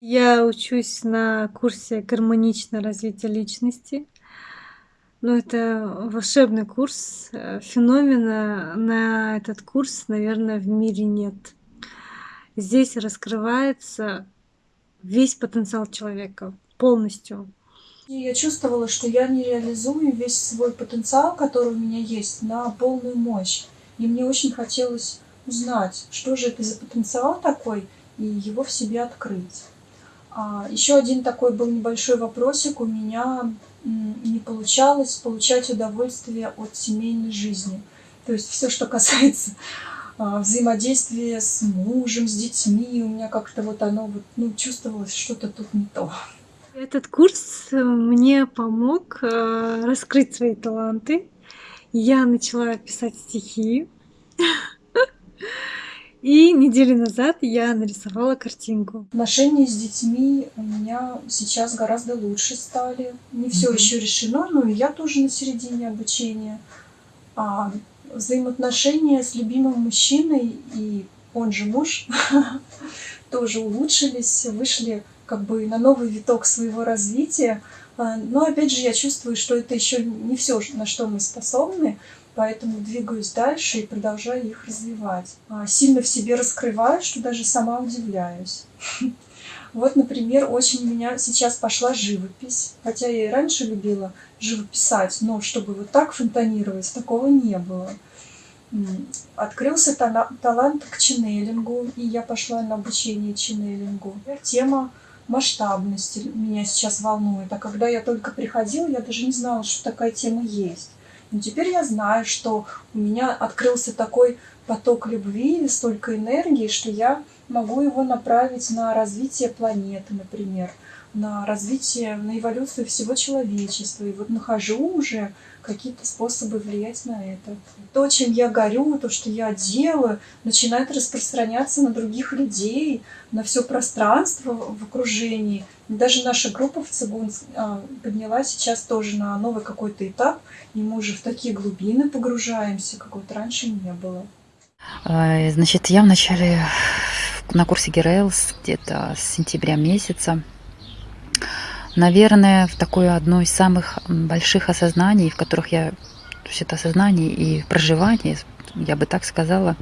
Я учусь на курсе "Гармоничное развитие личности". Ну, это волшебный курс. Э, феномена на этот курс, наверное, в мире нет. Здесь раскрывается весь потенциал человека полностью. И я чувствовала, что я не реализую весь свой потенциал, который у меня есть, на полную мощь. И мне очень хотелось узнать, что же это за потенциал такой, и его в себе открыть. А, еще один такой был небольшой вопросик. У меня не получалось получать удовольствие от семейной жизни. То есть все, что касается а, взаимодействия с мужем, с детьми, у меня как-то вот оно вот, ну, чувствовалось что-то тут не то. Этот курс мне помог э, раскрыть свои таланты. Я начала писать стихи. И неделю назад я нарисовала картинку. Отношения с детьми у меня сейчас гораздо лучше стали. Не все mm-hmm. еще решено, но и я тоже на середине обучения. А взаимоотношения с любимым мужчиной и он же муж тоже улучшились, вышли как бы на новый виток своего развития. А, но опять же я чувствую, что это еще не все, на что мы способны поэтому двигаюсь дальше и продолжаю их развивать. А, сильно в себе раскрываю, что даже сама удивляюсь. Вот, например, очень у меня сейчас пошла живопись. Хотя я и раньше любила живописать, но чтобы вот так фонтанировать, такого не было. Открылся талант к ченнелингу, и я пошла на обучение ченнелингу. Тема масштабности меня сейчас волнует. А когда я только приходила, я даже не знала, что такая тема есть. Но теперь я знаю, что у меня открылся такой поток любви, столько энергии, что я могу его направить на развитие планеты, например, на развитие, на эволюцию всего человечества. И вот нахожу уже какие-то способы влиять на это. То, чем я горю, то, что я делаю, начинает распространяться на других людей, на все пространство в окружении. Даже наша группа в Цигун а, поднялась сейчас тоже на новый какой-то этап, и мы уже в такие глубины погружаемся, как вот раньше не было. А, значит, я в начале на курсе Герейлс где-то с сентября месяца наверное, в такое одно из самых больших осознаний, в которых я, то есть это осознание и проживание, я бы так сказала,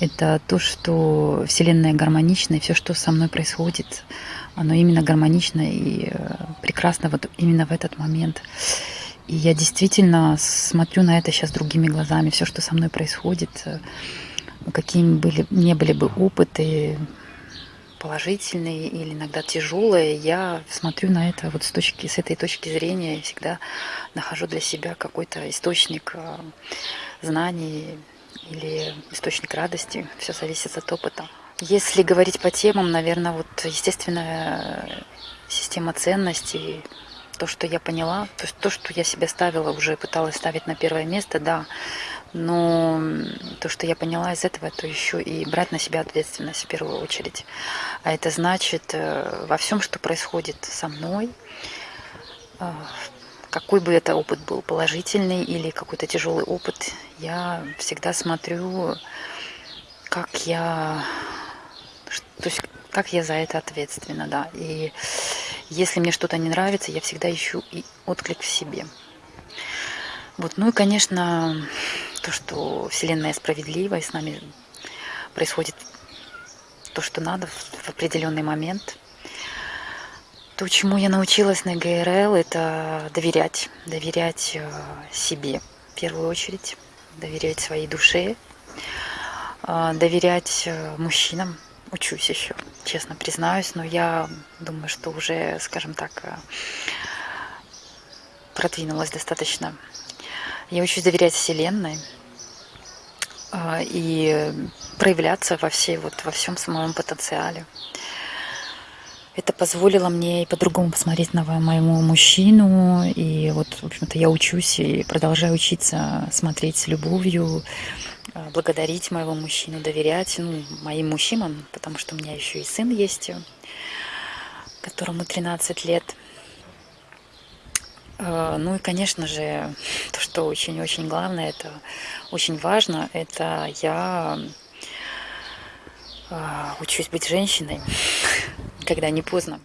это то, что Вселенная гармонична, и все, что со мной происходит, оно именно гармонично и э, прекрасно вот именно в этот момент. И я действительно смотрю на это сейчас другими глазами. Все, что со мной происходит, какими были, не были бы опыты, положительные или иногда тяжелые, я смотрю на это вот с, точки, с этой точки зрения всегда нахожу для себя какой-то источник э, знаний или источник радости. Все зависит от опыта. Если говорить по темам, наверное, вот естественная система ценностей, то, что я поняла, то, то, что я себе ставила, уже пыталась ставить на первое место, да, но то, что я поняла из этого, то еще и брать на себя ответственность в первую очередь. А это значит э, во всем, что происходит со мной, э, какой бы это опыт был, положительный или какой-то тяжелый опыт, я всегда смотрю, как я, то есть как я за это ответственна, да. И если мне что-то не нравится, я всегда ищу и отклик в себе. Вот, ну и, конечно, то, что Вселенная справедлива, и с нами происходит то, что надо в определенный момент. То, чему я научилась на ГРЛ, это доверять. Доверять э, себе в первую очередь, доверять своей душе, э, доверять э, мужчинам. Учусь еще, честно признаюсь, но я думаю, что уже, скажем так, продвинулась достаточно я учусь доверять Вселенной а, и проявляться во, всей, вот, во всем своем потенциале. Это позволило мне и по-другому посмотреть на моему мужчину. И вот, в общем-то, я учусь и продолжаю учиться смотреть с любовью, а, благодарить моего мужчину, доверять ну, моим мужчинам, потому что у меня еще и сын есть, которому 13 лет. А, ну и, конечно же, то, что очень-очень главное, это очень важно, это я а, учусь быть женщиной. Когда не поздно.